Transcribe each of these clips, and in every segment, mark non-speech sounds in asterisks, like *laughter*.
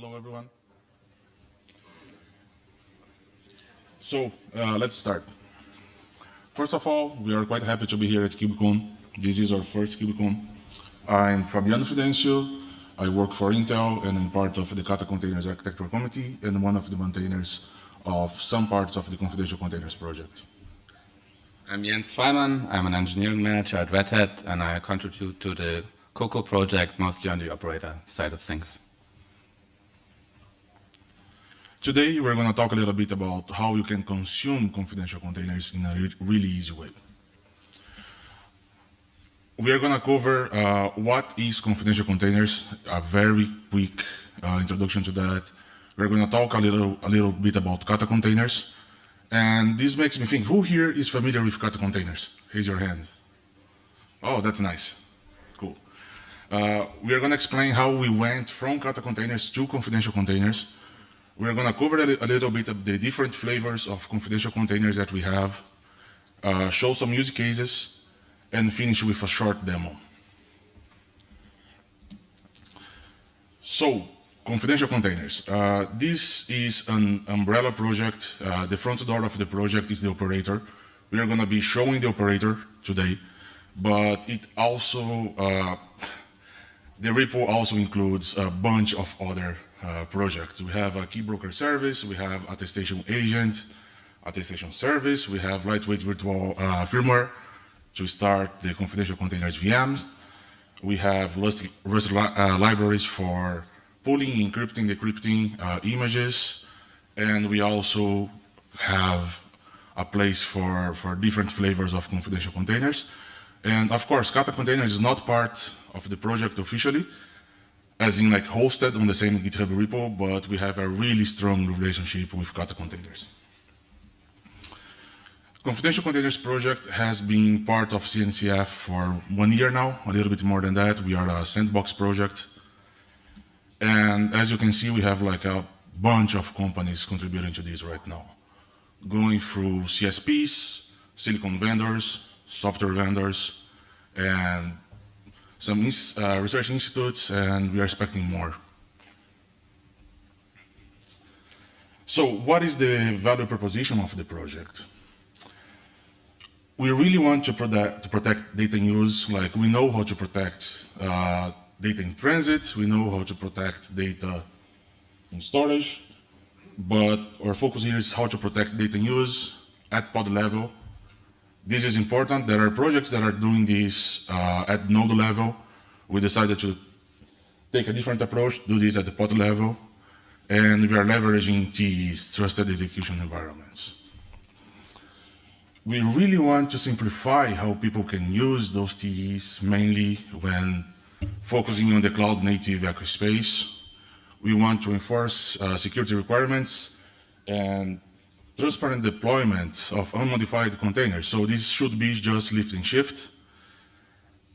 Hello, everyone. So uh, let's start. First of all, we are quite happy to be here at KubeCon. This is our first KubeCon. I'm Fabiano Fidencio. I work for Intel and I'm part of the Kata Containers Architectural Committee and one of the maintainers of some parts of the Confidential Containers project. I'm Jens Freimann. I'm an engineering manager at Red Hat and I contribute to the Coco project, mostly on the operator side of things. Today, we're going to talk a little bit about how you can consume confidential containers in a re really easy way. We are going to cover uh, what is confidential containers, a very quick uh, introduction to that. We're going to talk a little, a little bit about kata containers. And this makes me think, who here is familiar with kata containers? Raise your hand. Oh, that's nice. Cool. Uh, we are going to explain how we went from kata containers to confidential containers we're going to cover a, a, little bit of the different flavors of confidential containers that we have, uh, show some use cases, and finish with a short demo. So, confidential containers. Uh, this is an umbrella project. Uh, the front door of the project is the operator. We are going to be showing the operator today, but it also, uh, the repo also includes a bunch of other uh, projects. We have a key broker service, we have attestation agent, attestation service, we have lightweight virtual uh, firmware to start the confidential containers VMs. We have Rust, Rust li uh, libraries for pulling, encrypting, decrypting uh, images, and we also have a place for, for different flavors of confidential containers. And of course, Kata containers is not part of the project officially, as in like hosted on the same GitHub repo, but we have a really strong relationship with Kata containers. Confidential Containers project has been part of CNCF for one year now, a little bit more than that. We are a sandbox project. And as you can see, we have like a bunch of companies contributing to this right now. Going through CSPs, silicon vendors, software vendors, and some uh, research institutes, and we are expecting more. So what is the value proposition of the project? We really want to protect, to protect data in use, like we know how to protect uh, data in transit, we know how to protect data in storage, but our focus here is how to protect data in use at pod level this is important. There are projects that are doing this uh, at node level. We decided to take a different approach, do this at the pod level, and we are leveraging TEs, trusted execution environments. We really want to simplify how people can use those TEs, mainly when focusing on the cloud native ecospace. We want to enforce uh, security requirements and transparent deployment of unmodified containers. So this should be just lift and shift.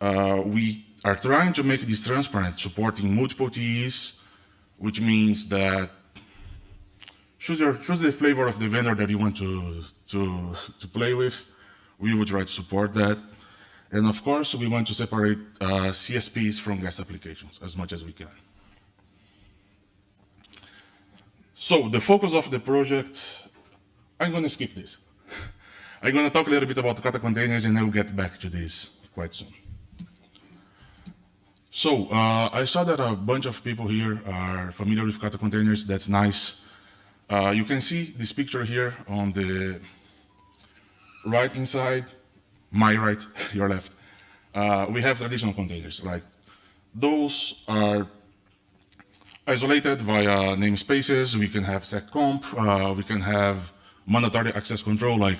Uh, we are trying to make this transparent, supporting multiple TEs, which means that choose, your, choose the flavor of the vendor that you want to, to, to play with. We would try to support that. And of course, we want to separate uh, CSPs from guest applications as much as we can. So the focus of the project I'm going to skip this. I'm going to talk a little bit about Kata containers and I'll get back to this quite soon. So uh, I saw that a bunch of people here are familiar with Kata containers. That's nice. Uh, you can see this picture here on the right inside, my right, *laughs* your left. Uh, we have traditional containers. Like those are isolated via namespaces. We can have seccomp. Uh, we can have mandatory access control like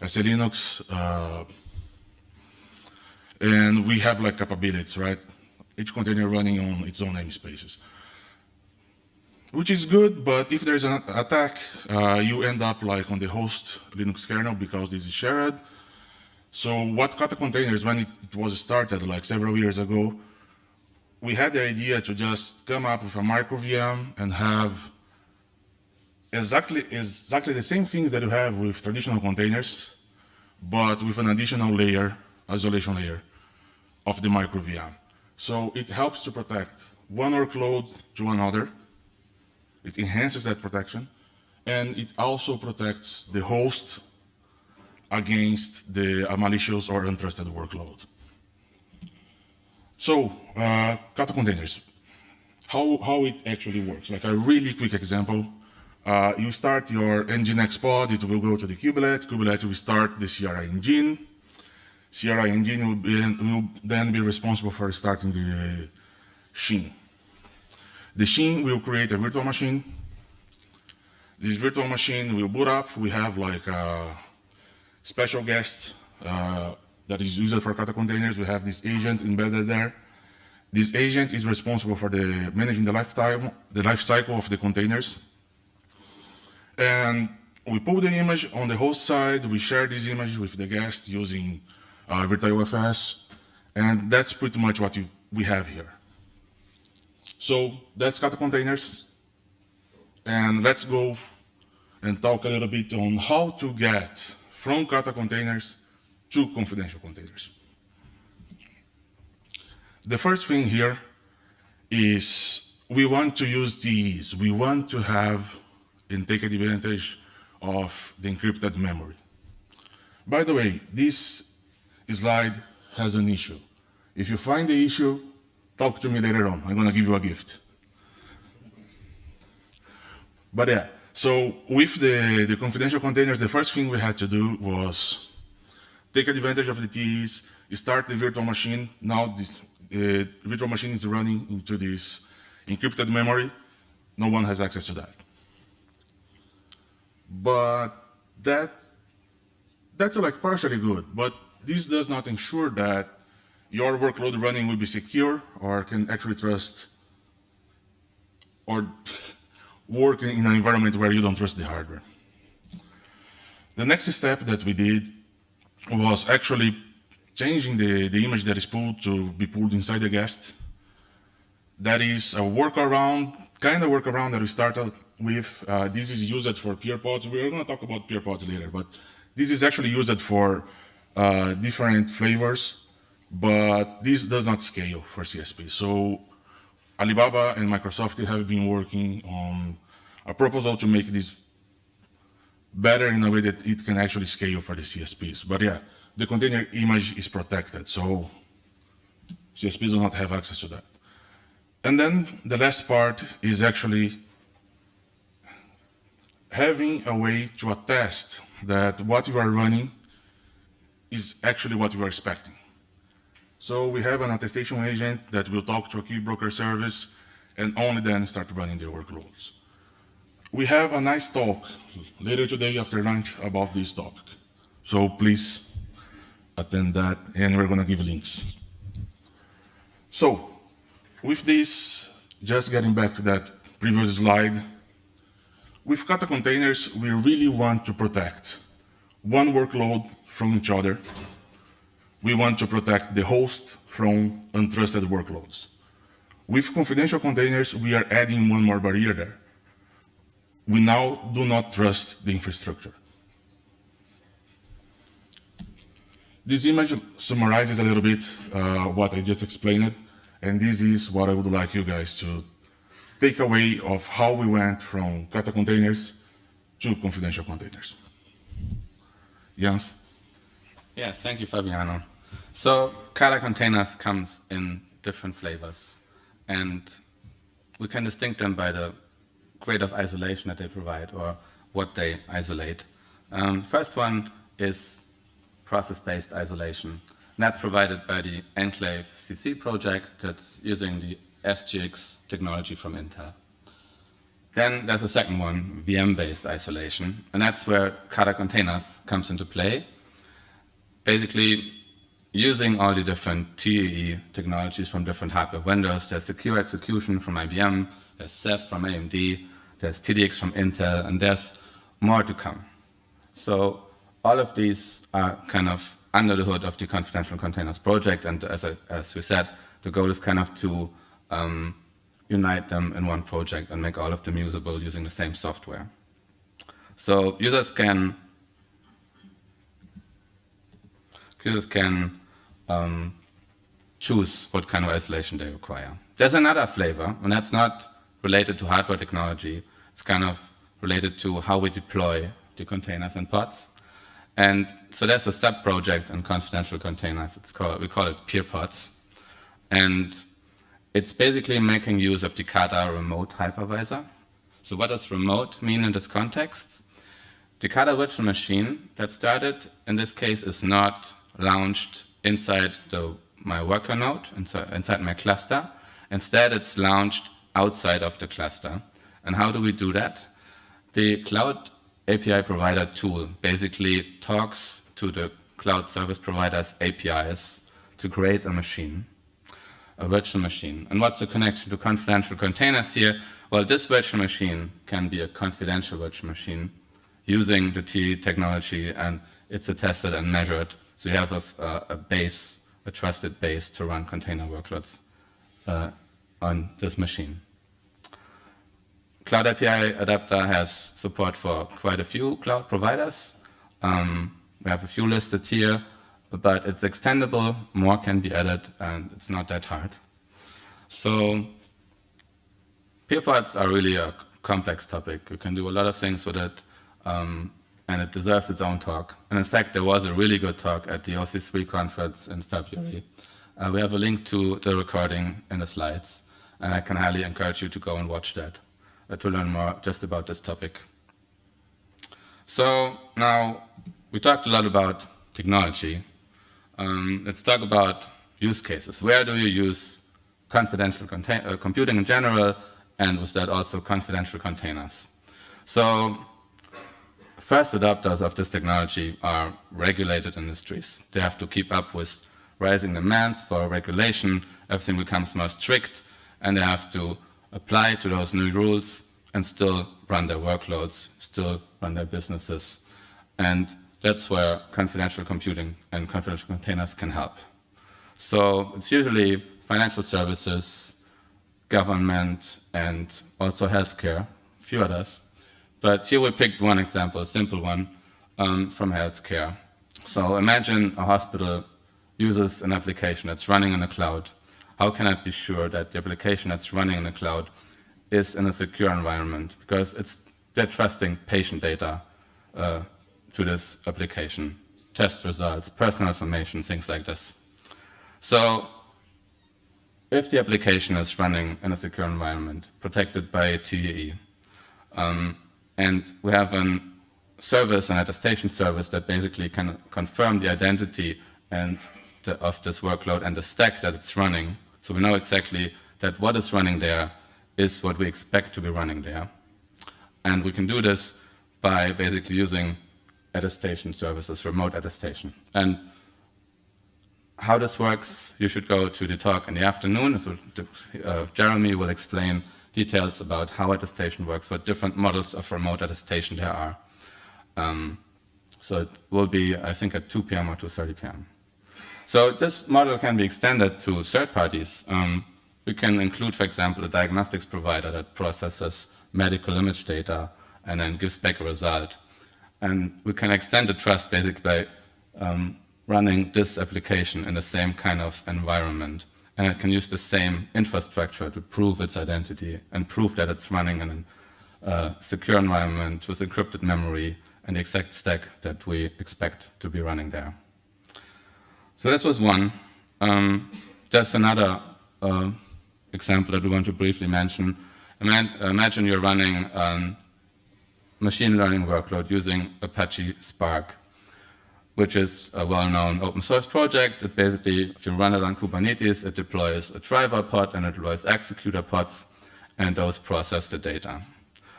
SELinux, uh, and we have like capabilities, right? Each container running on its own namespaces. Which is good, but if there's an attack, uh, you end up like on the host Linux kernel because this is shared. So what Kata containers, when it, it was started like several years ago, we had the idea to just come up with a micro VM and have exactly, exactly the same things that you have with traditional containers, but with an additional layer, isolation layer of the micro VM. So it helps to protect one workload to another, It enhances that protection, and it also protects the host against the malicious or untrusted workload. So, uh, Kata containers, how, how it actually works. Like a really quick example, uh, you start your Nginx pod, it will go to the kubelet, kubelet will start the CRI engine, CRI engine will, be, will then be responsible for starting the shim. The shim will create a virtual machine. This virtual machine will boot up. We have like a special guest uh, that is used for Kata containers. We have this agent embedded there. This agent is responsible for the managing the lifetime, the life cycle of the containers. And we pull the image on the host side. We share this image with the guest using uh, virtio-fs. And that's pretty much what you, we have here. So that's Kata containers. And let's go and talk a little bit on how to get from Kata containers to confidential containers. The first thing here is we want to use these. We want to have and take advantage of the encrypted memory. By the way, this slide has an issue. If you find the issue, talk to me later on. I'm going to give you a gift. But yeah, so with the, the confidential containers, the first thing we had to do was take advantage of the TEs, start the virtual machine. Now this uh, virtual machine is running into this encrypted memory. No one has access to that. But that that's like partially good, but this does not ensure that your workload running will be secure or can actually trust or work in an environment where you don't trust the hardware. The next step that we did was actually changing the, the image that is pulled to be pulled inside the guest. That is a workaround, kind of workaround that we started with. Uh, this is used for peer pods. We're going to talk about peer pods later, but this is actually used for uh, different flavors, but this does not scale for CSP. So Alibaba and Microsoft have been working on a proposal to make this better in a way that it can actually scale for the CSPs. But yeah, the container image is protected, so CSPs do not have access to that. And then the last part is actually having a way to attest that what you are running is actually what you are expecting. So we have an attestation agent that will talk to a key broker service and only then start running the workloads. We have a nice talk later today after lunch about this topic. So please attend that and we're gonna give links. So with this, just getting back to that previous slide, with Kata containers, we really want to protect one workload from each other we want to protect the host from untrusted workloads. With confidential containers, we are adding one more barrier there. We now do not trust the infrastructure. This image summarizes a little bit uh, what I just explained, and this is what I would like you guys to take away of how we went from Kata containers to confidential containers. Yes, thank you, Fabiano. So Kata containers comes in different flavors, and we can distinct them by the grade of isolation that they provide or what they isolate. Um, first one is process-based isolation. And that's provided by the Enclave CC project that's using the SGX technology from Intel. Then there's a second one, VM-based isolation, and that's where Kata containers comes into play. Basically, using all the different TEE technologies from different hardware vendors. There's secure execution from IBM, there's SEV from AMD, there's TDX from Intel, and there's more to come. So all of these are kind of under the hood of the confidential containers project, and as, I, as we said, the goal is kind of to um, unite them in one project and make all of them usable using the same software. So users can users can um, choose what kind of isolation they require. There's another flavor, and that's not related to hardware technology, It's kind of related to how we deploy the containers and pods. And so there's a sub-project in confidential containers. It's called, we call it peer pods. And it's basically making use of the Kata remote hypervisor. So what does remote mean in this context? The Kata virtual machine that started, in this case, is not launched inside the, my worker node, inside my cluster. Instead, it's launched outside of the cluster. And how do we do that? The cloud API provider tool basically talks to the cloud service provider's APIs to create a machine, a virtual machine. And what's the connection to confidential containers here? Well, this virtual machine can be a confidential virtual machine using the T technology and it's attested and measured. So you have a, a base, a trusted base to run container workloads uh, on this machine. Cloud API Adapter has support for quite a few cloud providers. Um, we have a few listed here, but it's extendable, more can be added, and it's not that hard. So peerpods are really a complex topic. You can do a lot of things with it, um, and it deserves its own talk. And in fact, there was a really good talk at the OC3 conference in February. Uh, we have a link to the recording in the slides, and I can highly encourage you to go and watch that to learn more just about this topic. So now we talked a lot about technology. Um, let's talk about use cases. Where do you use confidential uh, computing in general, and with that also confidential containers? So first adopters of this technology are regulated industries. They have to keep up with rising demands for regulation, everything becomes more strict, and they have to apply to those new rules and still run their workloads, still run their businesses. And that's where confidential computing and confidential containers can help. So it's usually financial services, government, and also healthcare, a few others. But here we picked one example, a simple one, um, from healthcare. So imagine a hospital uses an application that's running in the cloud how can I be sure that the application that's running in the cloud is in a secure environment? Because it's they're trusting patient data uh, to this application, test results, personal information, things like this. So if the application is running in a secure environment, protected by TEE, um, and we have a service, an attestation service that basically can confirm the identity and the, of this workload and the stack that it's running, so we know exactly that what is running there is what we expect to be running there. And we can do this by basically using attestation services, remote attestation. And how this works, you should go to the talk in the afternoon. So uh, Jeremy will explain details about how attestation works, what different models of remote attestation there are. Um, so it will be, I think, at 2 p.m. or 2.30 p.m. So this model can be extended to third parties. Um, we can include, for example, a diagnostics provider that processes medical image data and then gives back a result. And we can extend the trust basically by um, running this application in the same kind of environment. And it can use the same infrastructure to prove its identity and prove that it's running in a uh, secure environment with encrypted memory and the exact stack that we expect to be running there. So this was one. Um, just another uh, example that we want to briefly mention. Imagine you're running a machine learning workload using Apache Spark, which is a well-known open source project. It basically, if you run it on Kubernetes, it deploys a driver pod and it deploys executor pods, and those process the data.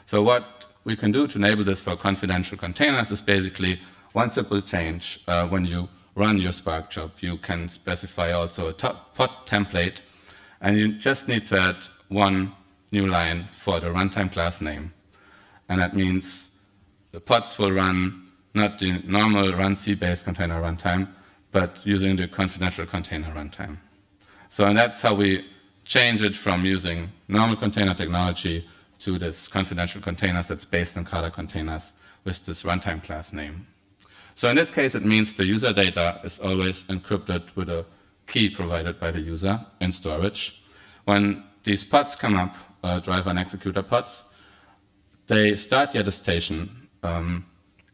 So what we can do to enable this for confidential containers is basically one simple change uh, when you run your Spark job, you can specify also a pod template, and you just need to add one new line for the runtime class name. And that means the pods will run not the normal runc-based container runtime, but using the confidential container runtime. So and that's how we change it from using normal container technology to this confidential containers that's based on Kata containers with this runtime class name. So in this case, it means the user data is always encrypted with a key provided by the user in storage. When these pods come up, uh, driver and executor pods, they start the attestation, um,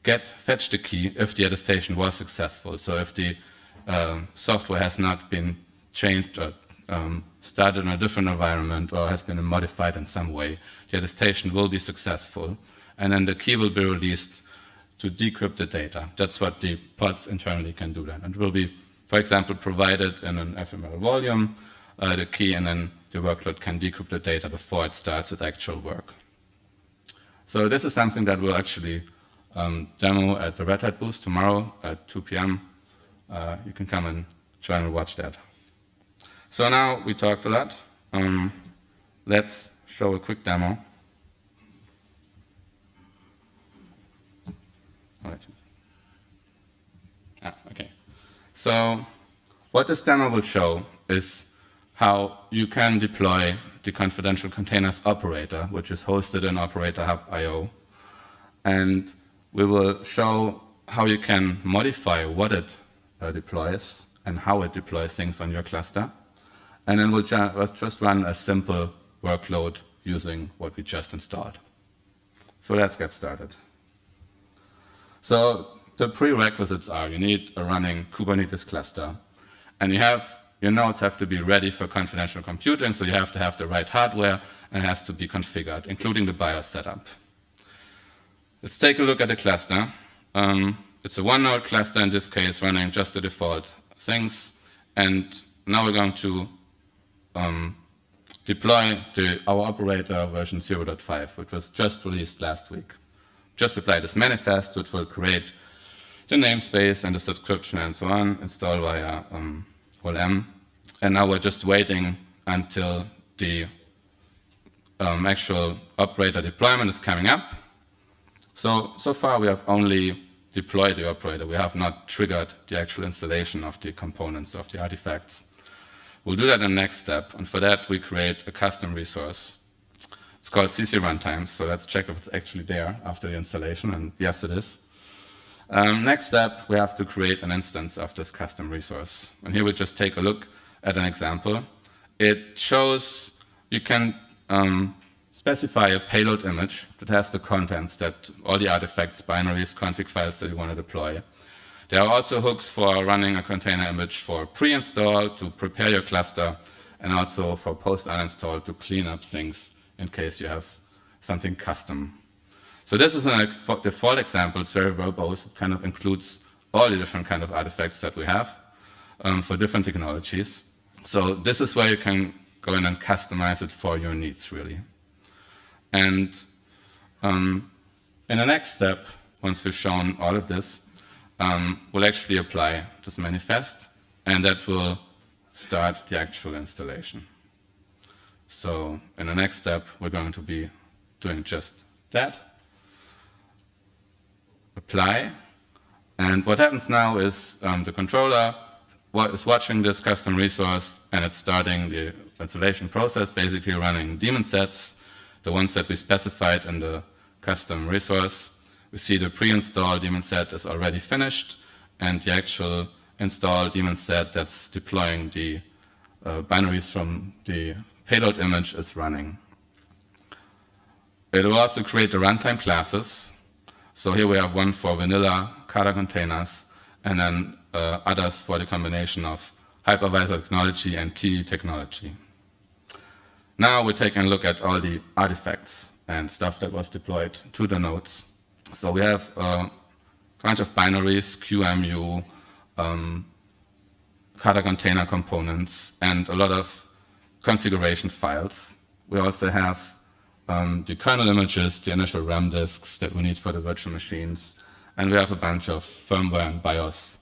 get fetch the key if the attestation was successful. So if the uh, software has not been changed or um, started in a different environment or has been modified in some way, the attestation will be successful. And then the key will be released to decrypt the data. That's what the pods internally can do then. It will be, for example, provided in an ephemeral volume, uh, the key, and then the workload can decrypt the data before it starts its actual work. So this is something that we'll actually um, demo at the Red Hat booth tomorrow at 2 p.m. Uh, you can come and join and watch that. So now we talked a lot. Um, let's show a quick demo. Ah, okay. So what this demo will show is how you can deploy the confidential containers operator, which is hosted in Operator Hub IO. And we will show how you can modify what it uh, deploys and how it deploys things on your cluster. And then we'll just run a simple workload using what we just installed. So let's get started. So the prerequisites are you need a running Kubernetes cluster, and you have your nodes have to be ready for confidential computing, so you have to have the right hardware and it has to be configured, including the BIOS setup. Let's take a look at the cluster. Um, it's a one-node cluster in this case, running just the default things. And now we're going to um, deploy the, our operator version 0.5, which was just released last week. Just apply this manifest, which will create the namespace and the subscription and so on, install via um, OLM. And now we're just waiting until the um, actual operator deployment is coming up. So, so far we have only deployed the operator. We have not triggered the actual installation of the components of the artifacts. We'll do that in the next step, and for that we create a custom resource. It's called CC runtime, so let's check if it's actually there after the installation, and yes it is. Um, next step, we have to create an instance of this custom resource. And here we just take a look at an example. It shows you can um, specify a payload image that has the contents that all the artifacts, binaries, config files that you want to deploy. There are also hooks for running a container image for pre-install to prepare your cluster and also for post-uninstall to clean up things in case you have something custom so this is a default example. It's very verbose. It kind of includes all the different kind of artifacts that we have um, for different technologies. So this is where you can go in and customize it for your needs, really. And um, in the next step, once we've shown all of this, um, we'll actually apply this manifest, and that will start the actual installation. So in the next step, we're going to be doing just that apply. And what happens now is um, the controller is watching this custom resource and it's starting the installation process, basically running daemon sets, the ones that we specified in the custom resource. We see the pre-install daemon set is already finished and the actual install daemon set that's deploying the uh, binaries from the payload image is running. It will also create the runtime classes so here we have one for vanilla Kata containers, and then uh, others for the combination of hypervisor technology and TE technology. Now we're taking a look at all the artifacts and stuff that was deployed to the nodes. So we have a bunch of binaries, QEMU, um, Kata container components, and a lot of configuration files. We also have um, the kernel images, the initial RAM disks that we need for the virtual machines, and we have a bunch of firmware and BIOS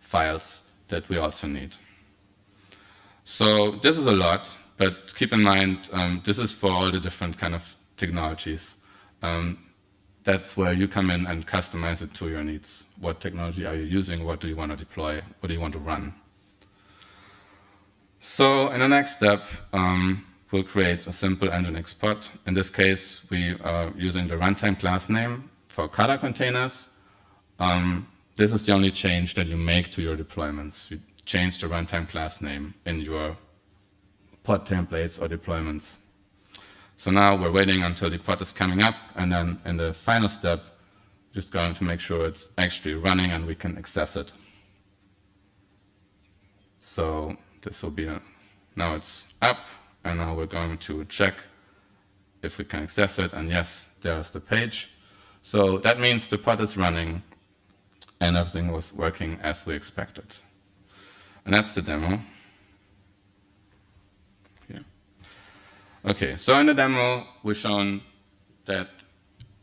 files that we also need. So this is a lot, but keep in mind, um, this is for all the different kind of technologies. Um, that's where you come in and customize it to your needs. What technology are you using? What do you want to deploy? What do you want to run? So in the next step, um, will create a simple Nginx pod. In this case, we are using the runtime class name for Kata containers. Um, this is the only change that you make to your deployments. You change the runtime class name in your pod templates or deployments. So now we're waiting until the pod is coming up, and then in the final step, just going to make sure it's actually running and we can access it. So this will be, now it's up, and now we're going to check if we can access it, and yes, there's the page. So that means the pod is running, and everything was working as we expected. And that's the demo. Here. Okay, so in the demo, we've shown that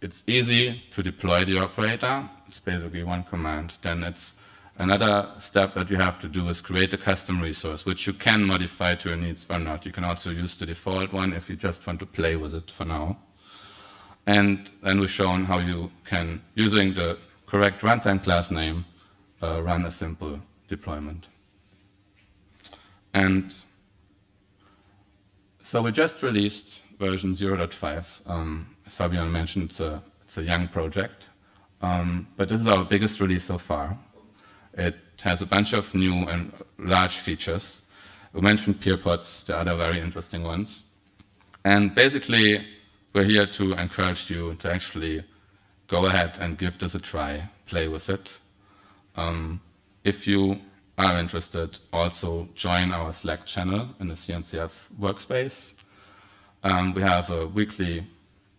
it's easy to deploy the operator. It's basically one command. Then it's another step that you have to do is create a custom resource, which you can modify to your needs or not. You can also use the default one if you just want to play with it for now. And then we've shown how you can, using the correct runtime class name, uh, run a simple deployment. And so we just released version 0.5. Um, as Fabian mentioned, it's a, it's a young project, um, but this is our biggest release so far. It has a bunch of new and large features. We mentioned peerpods, the other very interesting ones. And basically, we're here to encourage you to actually go ahead and give this a try, play with it. Um, if you are interested, also join our Slack channel in the CNCF workspace. Um, we have a weekly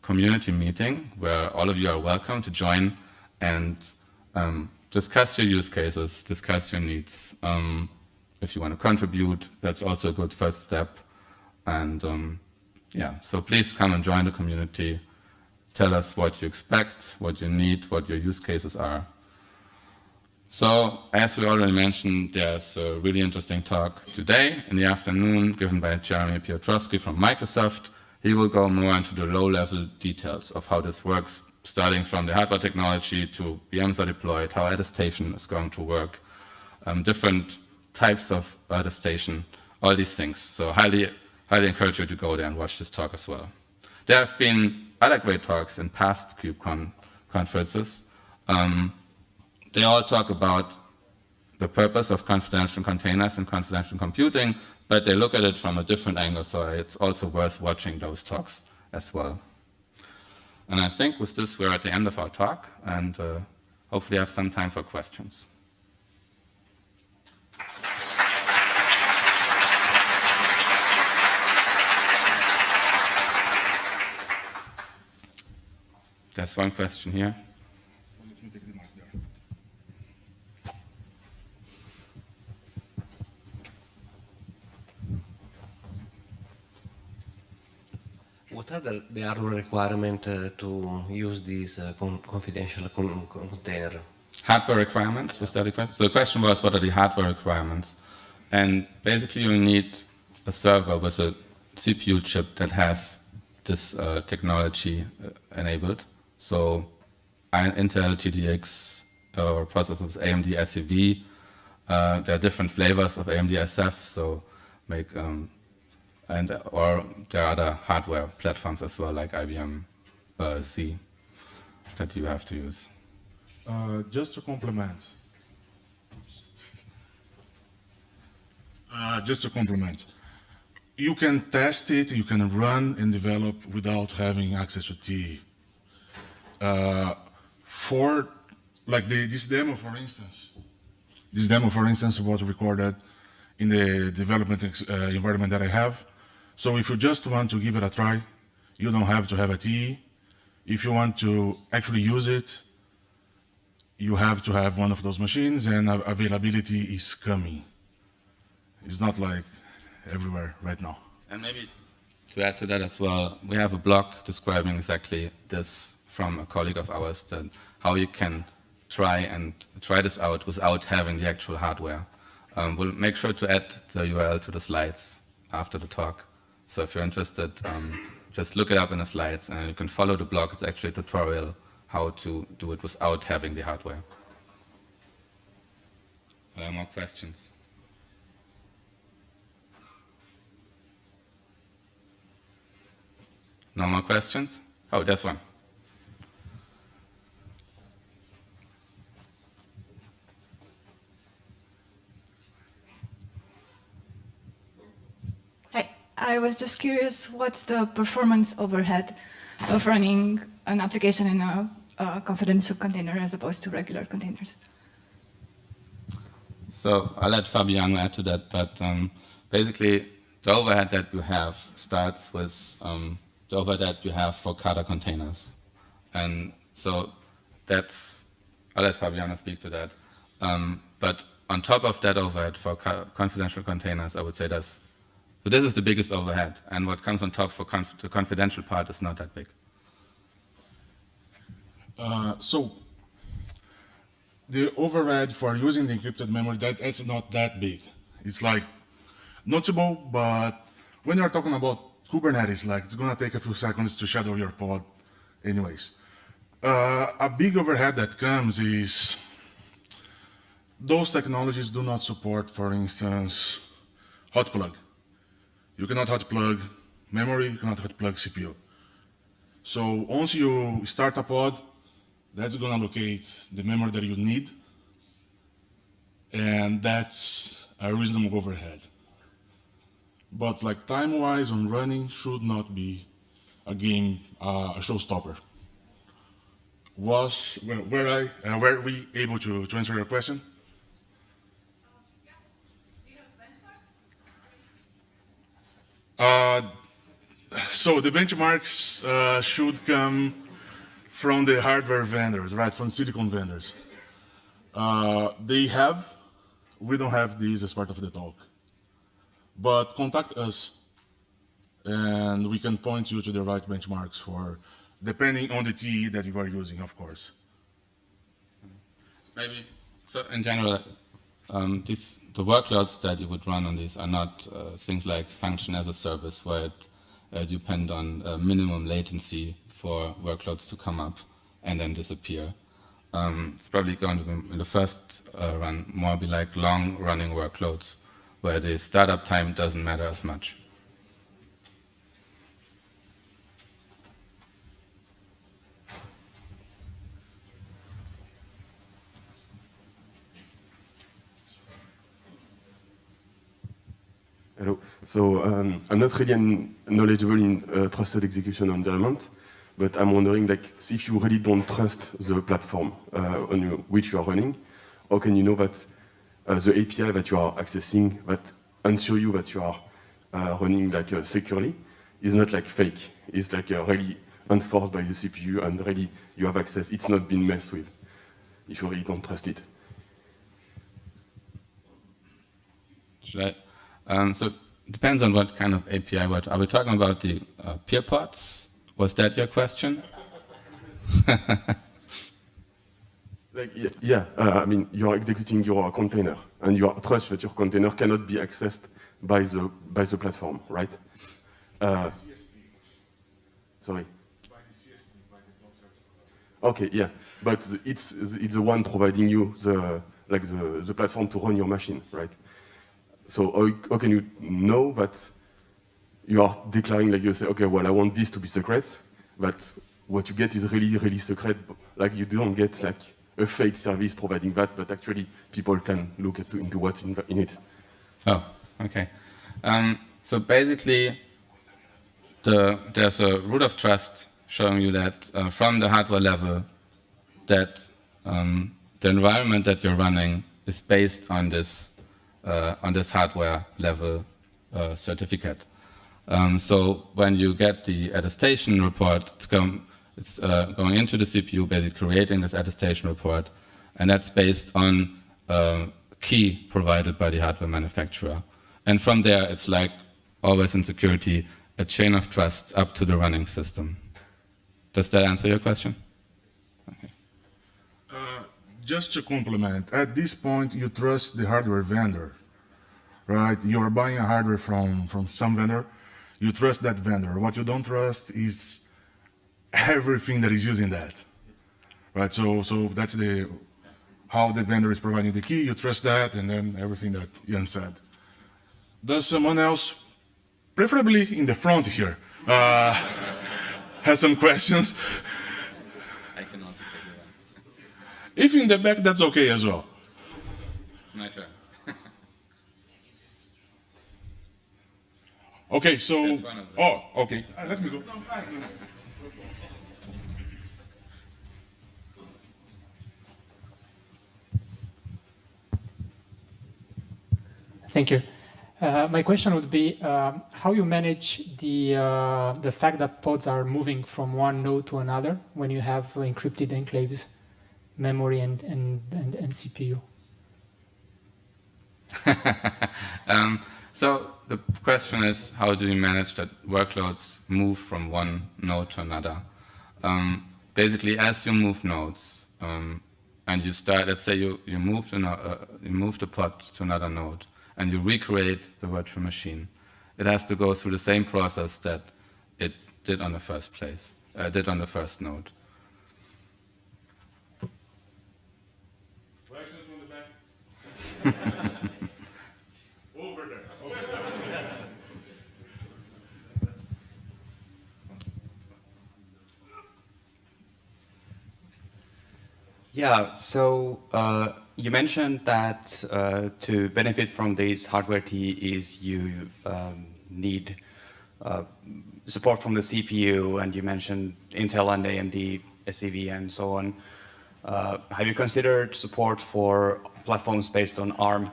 community meeting where all of you are welcome to join and um, discuss your use cases, discuss your needs. Um, if you want to contribute, that's also a good first step. And um, yeah, so please come and join the community. Tell us what you expect, what you need, what your use cases are. So, as we already mentioned, there's a really interesting talk today in the afternoon given by Jeremy Piotrowski from Microsoft. He will go more into the low-level details of how this works, starting from the hardware technology to VMs are deployed, how attestation is going to work, um, different types of attestation, all these things. So highly, highly encourage you to go there and watch this talk as well. There have been other great talks in past KubeCon conferences. Um, they all talk about the purpose of confidential containers and confidential computing, but they look at it from a different angle, so it's also worth watching those talks as well. And I think with this, we're at the end of our talk, and uh, hopefully have some time for questions. There's one question here. What are hardware requirement uh, to use this uh, con confidential con container? Hardware requirements, was that the question? So the question was, what are the hardware requirements? And basically you need a server with a CPU chip that has this uh, technology uh, enabled. So Intel TDX or processors AMD SEV, uh, there are different flavors of AMD SEV, so make um, and or there are other hardware platforms as well, like IBM uh, Z, that you have to use. Uh, just to complement. *laughs* Uh, just to complement. You can test it, you can run and develop without having access to TE. Uh, for, like the, this demo, for instance, this demo, for instance, was recorded in the development uh, environment that I have. So if you just want to give it a try, you don't have to have a TE. If you want to actually use it, you have to have one of those machines and availability is coming. It's not like everywhere right now. And maybe to add to that as well, we have a blog describing exactly this from a colleague of ours, that how you can try and try this out without having the actual hardware. Um, we'll make sure to add the URL to the slides after the talk. So if you're interested, um, just look it up in the slides and you can follow the blog. It's actually a tutorial how to do it without having the hardware. Are there more questions? No more questions? Oh, there's one. I was just curious, what's the performance overhead of running an application in a, a confidential container as opposed to regular containers? So I'll let Fabiano add to that, but um, basically the overhead that you have starts with um, the overhead that you have for Kata containers. And so that's, I'll let Fabiano speak to that. Um, but on top of that overhead for confidential containers, I would say that's, so this is the biggest overhead. And what comes on top for conf the confidential part is not that big. Uh, so the overhead for using the encrypted memory, that, that's not that big. It's like notable, but when you're talking about Kubernetes, like it's gonna take a few seconds to shadow your pod anyways. Uh, a big overhead that comes is those technologies do not support, for instance, hot plug. You cannot hot plug memory, you cannot hot plug CPU. So once you start a pod, that's going to locate the memory that you need, and that's a reasonable overhead. But like time-wise on running should not be a game, uh, a showstopper. Was, were, were I, uh, were we able to, to answer your question? Uh, so the benchmarks uh, should come from the hardware vendors, right, from silicon vendors. Uh, they have, we don't have these as part of the talk. But contact us and we can point you to the right benchmarks for, depending on the TE that you are using, of course. Maybe, so in general, um, these, the workloads that you would run on these are not uh, things like function as a service where it uh, depend on uh, minimum latency for workloads to come up and then disappear. Um, it's probably going to be in the first uh, run more be like long running workloads where the startup time doesn't matter as much. Hello. So um, I'm not really knowledgeable in uh, trusted execution environment, but I'm wondering, like, if you really don't trust the platform uh, on which you are running, how can you know that uh, the API that you are accessing that ensure you that you are uh, running like uh, securely is not like fake. It's like uh, really enforced by the CPU and really you have access. It's not been messed with if you really don't trust it. Should I? Um, so depends on what kind of API. What are we talking about? The uh, peer pods? Was that your question? *laughs* Like, yeah, yeah uh, I mean, you are executing your container, and you are trust that your container cannot be accessed by the by the platform, right? Uh, sorry. By the CSP by the block service provider. Okay, yeah, but it's it's the one providing you the like the the platform to run your machine, right? So how, how can you know that you are declaring like you say, okay, well, I want this to be secret, but what you get is really, really secret. Like you don't get like a fake service providing that, but actually people can look at, into what's in, in, it. Oh, okay. Um, so basically, the, there's a root of trust showing you that uh, from the hardware level, that um, the environment that you're running is based on this on this hardware level uh, certificate. Um, so when you get the attestation report, it's, going, it's uh, going into the CPU, basically creating this attestation report, and that's based on a key provided by the hardware manufacturer. And from there, it's like always in security, a chain of trust up to the running system. Does that answer your question? Just to complement, at this point, you trust the hardware vendor, right? You're buying a hardware from, from some vendor, you trust that vendor. What you don't trust is everything that is using that, right? So, so that's the, how the vendor is providing the key, you trust that, and then everything that Jan said. Does someone else, preferably in the front here, uh, *laughs* has some questions? I can also take that. If in the back, that's okay as well. It's my turn. *laughs* Okay, so. That's one of them. Oh, okay. Uh, let me go. Thank you. Uh, my question would be um, how you manage the uh, the fact that pods are moving from one node to another when you have encrypted enclaves, memory and and, and, and CPU. *laughs* Um, so the question is, how do you manage that workloads move from one node to another? Um, basically, as you move nodes, um, and you start, let's say you you move, the, uh, you move the pod to another node, and you recreate the virtual machine. It has to go through the same process that it did on the first place, uh, did on the first node. From the back? Over there. Yeah, so uh, you mentioned that uh, to benefit from these hardware TEEs, you um, need uh, support from the CPU, and you mentioned Intel and AMD, SEV, and so on. Uh, have you considered support for platforms based on ARM?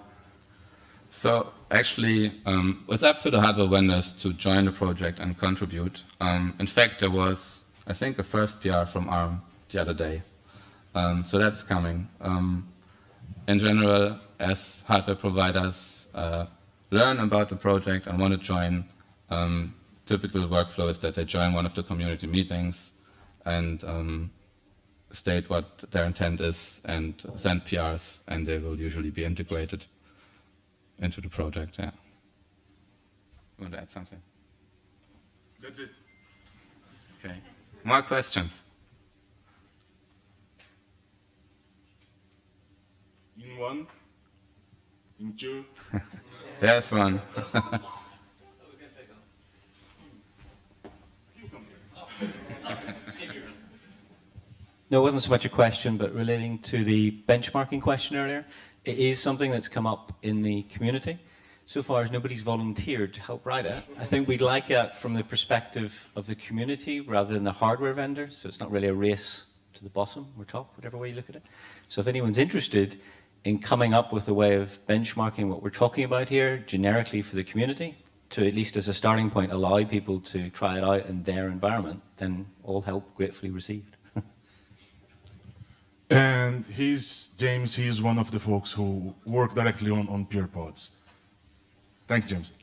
So actually, um, it's up to the hardware vendors to join the project and contribute. Um, in fact, there was, I think, a first PR from ARM the other day. Um, so that's coming. Um, in general, as hardware providers uh, learn about the project and want to join, um, typical workflow is that they join one of the community meetings and um, state what their intent is and send PRs, and they will usually be integrated into the project. Yeah. You want to add something? That's it. Okay. More questions? In one, in two. *laughs* There's one. *laughs* No, it wasn't so much a question, but relating to the benchmarking question earlier. It is something that's come up in the community. So far as nobody's volunteered to help write it, I think we'd like it from the perspective of the community rather than the hardware vendor. So it's not really a race to the bottom or top, whatever way you look at it. So if anyone's interested in coming up with a way of benchmarking what we're talking about here generically for the community, to at least as a starting point allow people to try it out in their environment, then all help gratefully received. And he's, James, he's one of the folks who work directly on, on PeerPods. Thanks, James.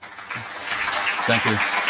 Thank you.